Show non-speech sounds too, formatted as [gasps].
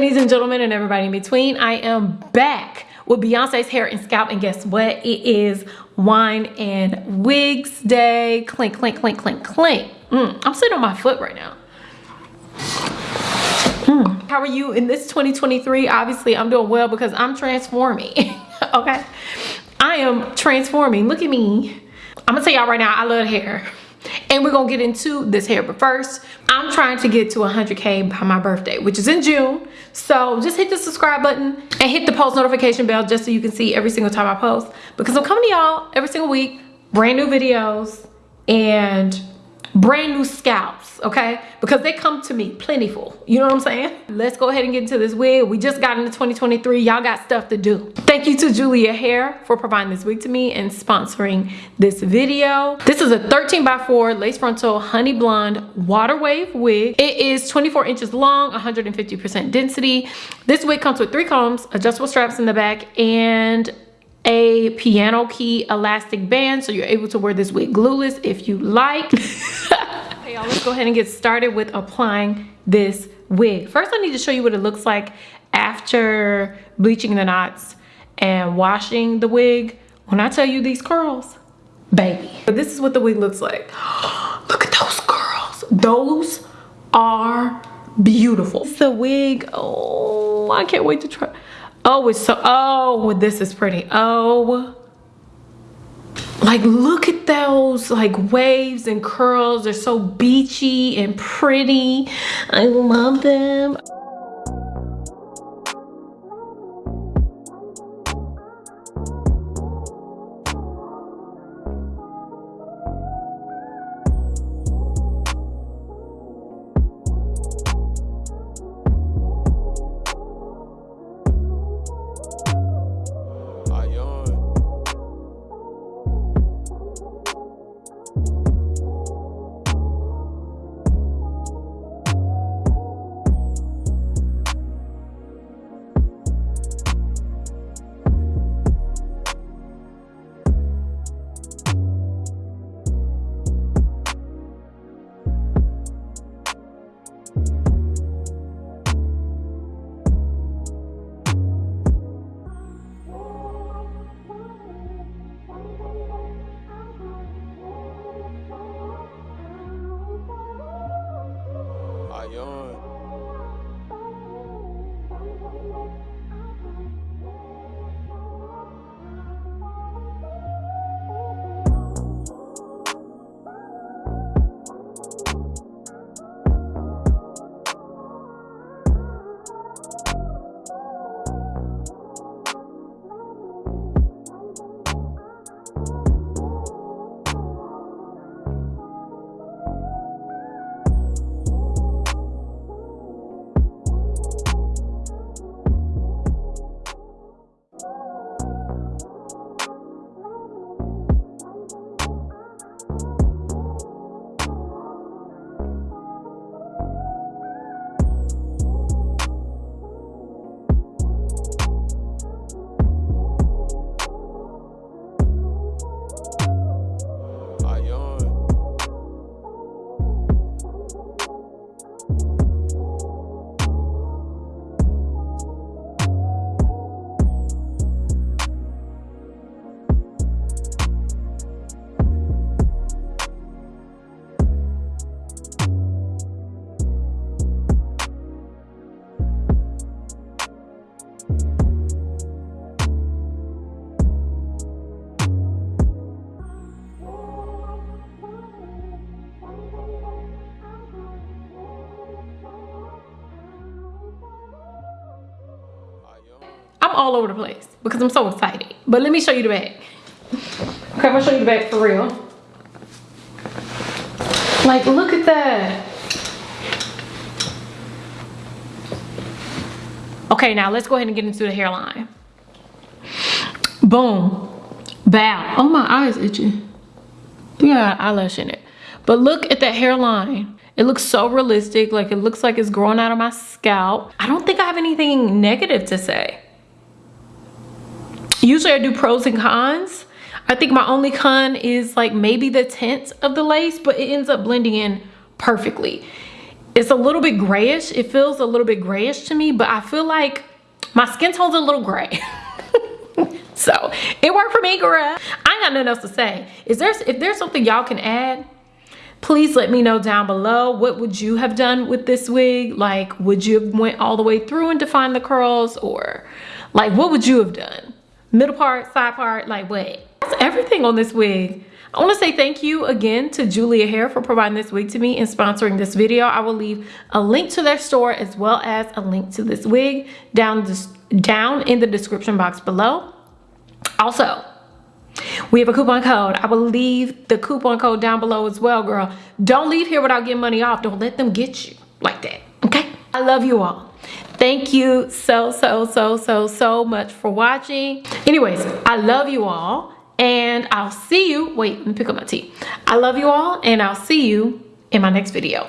ladies and gentlemen and everybody in between. I am back with Beyonce's hair and scalp and guess what? It is wine and wigs day. Clink, clink, clink, clink, clink. Mm, I'm sitting on my foot right now. Mm. How are you in this 2023? Obviously, I'm doing well because I'm transforming, [laughs] okay? I am transforming. Look at me. I'm gonna tell y'all right now, I love hair and we're gonna get into this hair but first i'm trying to get to 100k by my birthday which is in june. So just hit the subscribe button and hit the post notification bell just so you can see every single time i post. Because i'm coming to y'all every single week brand new videos and brand new scalps okay? Because they come to me plentiful. You know what i'm saying? Let's go ahead and get into this wig. We just got into 2023 y'all got stuff to do. Thank you to julia hair for providing this wig to me and sponsoring this video. This is a 13 by 4 lace frontal honey blonde water wave wig. It is 24 inches long 150 percent density. This wig comes with three combs adjustable straps in the back and a piano key elastic band so you're able to wear this wig glueless if you like. [laughs] Okay y'all let's go ahead and get started with applying this wig. First i need to show you what it looks like after bleaching the knots and washing the wig. When i tell you these curls baby. But this is what the wig looks like. [gasps] Look at those curls. Those are beautiful. It's the wig. Oh i can't wait to try Oh, it's so, oh, this is pretty. Oh, like look at those like waves and curls. They're so beachy and pretty. I love them. Yeah. All over the place because I'm so excited. But let me show you the bag. Okay, I'm gonna show you the bag for real. Like, look at that. Okay, now let's go ahead and get into the hairline. Boom. Bow. Oh, my eyes itchy. Yeah, eyelash in it. But look at that hairline. It looks so realistic. Like, it looks like it's growing out of my scalp. I don't think I have anything negative to say usually I do pros and cons. I think my only con is like maybe the tint of the lace, but it ends up blending in perfectly. it's a little bit grayish. It feels a little bit grayish to me, but I feel like my skin tone's a little gray. [laughs] so it worked for me, girl. I ain't got nothing else to say. Is there if there's something y'all can add? Please let me know down below. What would you have done with this wig? Like, would you have went all the way through and defined the curls or like, what would you have done? Middle part, side part, like what? That's everything on this wig. I want to say thank you again to Julia Hair for providing this wig to me and sponsoring this video. I will leave a link to their store as well as a link to this wig down, down in the description box below. Also, we have a coupon code. I will leave the coupon code down below as well, girl. Don't leave here without getting money off. Don't let them get you like that, okay? I love you all. Thank you so, so, so, so, so much for watching. Anyways, I love you all and I'll see you. Wait, let me pick up my tea. I love you all and I'll see you in my next video.